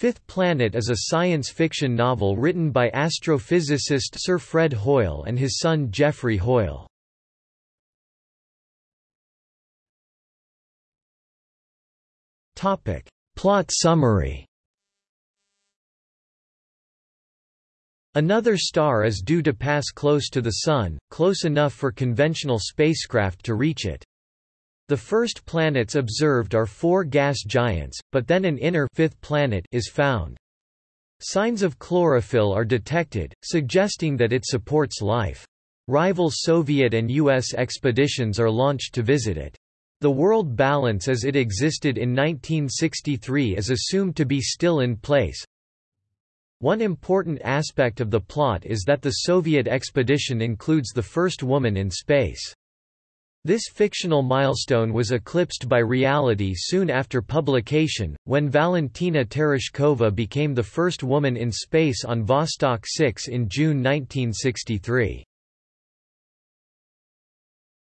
Fifth Planet is a science fiction novel written by astrophysicist Sir Fred Hoyle and his son Geoffrey Hoyle. Topic. Plot summary Another star is due to pass close to the Sun, close enough for conventional spacecraft to reach it. The first planets observed are four gas giants, but then an inner fifth planet is found. Signs of chlorophyll are detected, suggesting that it supports life. Rival Soviet and U.S. expeditions are launched to visit it. The world balance as it existed in 1963 is assumed to be still in place. One important aspect of the plot is that the Soviet expedition includes the first woman in space. This fictional milestone was eclipsed by reality soon after publication, when Valentina Tereshkova became the first woman in space on Vostok 6 in June 1963.